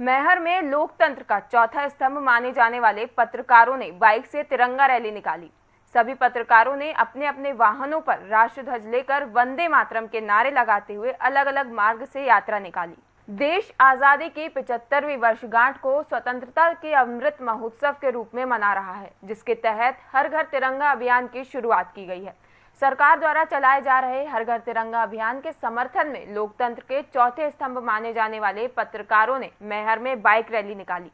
मैहर में लोकतंत्र का चौथा स्तंभ माने जाने वाले पत्रकारों ने बाइक से तिरंगा रैली निकाली। सभी पत्रकारों ने अपने अपने वाहनों पर राष्ट्र ध्वज लेकर वंदे मातरम के नारे लगाते हुए अलग अलग मार्ग से यात्रा निकाली। देश आज़ादी की पिचहत्तरवीं वर्षगांठ को स्वतंत्रता के अमृत महोत्सव के रूप में मना रहा है, जिसके तहत हर घर तिरंगा अभियान की शुरुआत की गई है। सरकार द्वारा चलाए जा रहे हर घर तिरंगा अभियान के समर्थन में लोकतंत्र के चौथे स्तंभ माने जाने वाले पत्रकारों ने मेहर में बाइक रैली निकाली।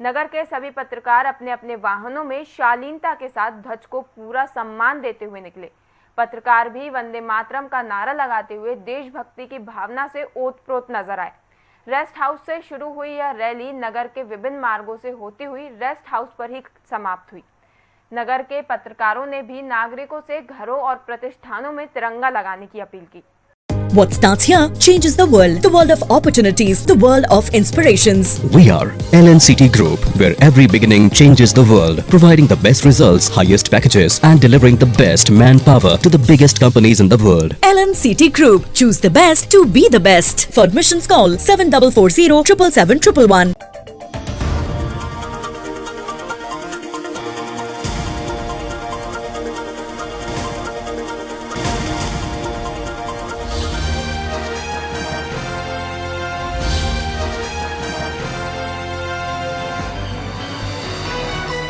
नगर के सभी पत्रकार अपने अपने वाहनों में शालीनता के साथ ध्वज को पूरा सम्मान देते हुए निकले। पत्रकार भी वंदे मातरम का नारा लगाते हुए देशभक्ति की भावना से ओतप्रोत नज़र आए। रेस्ट हाउस से शुरू हुई यह रैली नगर के विभिन्न मार्गों से होती हुई रेस्ट हाउस पर ही समाप्त हुई। नगर के पत्रकारों ने भी नागरिकों से घरों और प्रतिष्ठानों में तिरंगा लगाने की अपील की What starts here changes the world. The world of opportunities. The world of inspirations. We are LNCT Group, where every beginning changes the world, providing the best results, highest packages, and delivering the best manpower to the biggest companies in the world. LNCT Group. Choose the best to be the best. For admissions, call 7440 777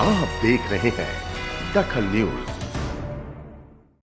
आप देख रहे हैं दखल news.